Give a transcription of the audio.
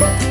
Bye.